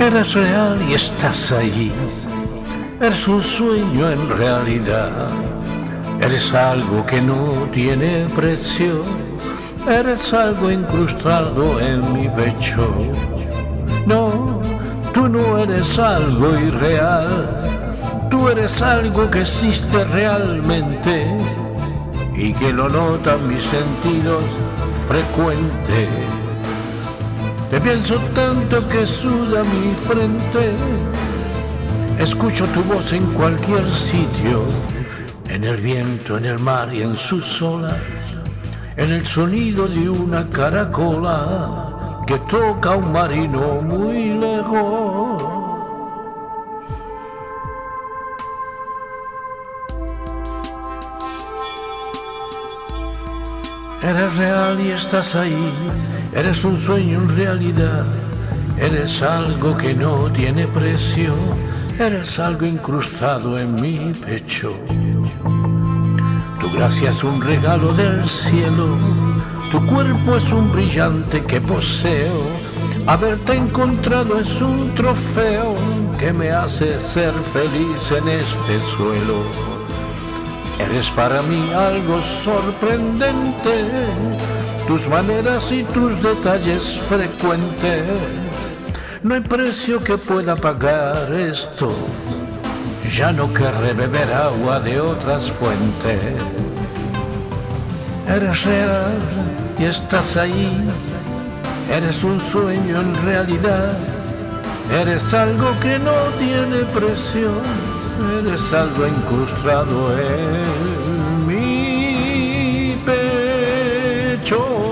Eres real y estás ahí. Eres un sueño en realidad. Eres algo que no tiene precio. Eres algo incrustado en mi pecho. No, tú no eres algo irreal. Tú eres algo que existe realmente y que lo notan mis sentidos frecuentes. Te pienso tanto que suda mi frente. Escucho tu voz en cualquier sitio, en el viento, en el mar y en sus olas, en el sonido de una caracola que toca un marino muy lejos. Eres real y estás ahí, eres un sueño en realidad, eres algo que no tiene precio, eres algo incrustado en mi pecho. Tu gracia es un regalo del cielo, tu cuerpo es un brillante que poseo, haberte encontrado es un trofeo que me hace ser feliz en este suelo. Eres para mí algo sorprendente, tus maneras y tus detalles frecuentes. No hay precio que pueda pagar esto, ya no querré beber agua de otras fuentes. Eres real y estás ahí, eres un sueño en realidad, eres algo que no tiene precio eres algo incrustado en mi pecho.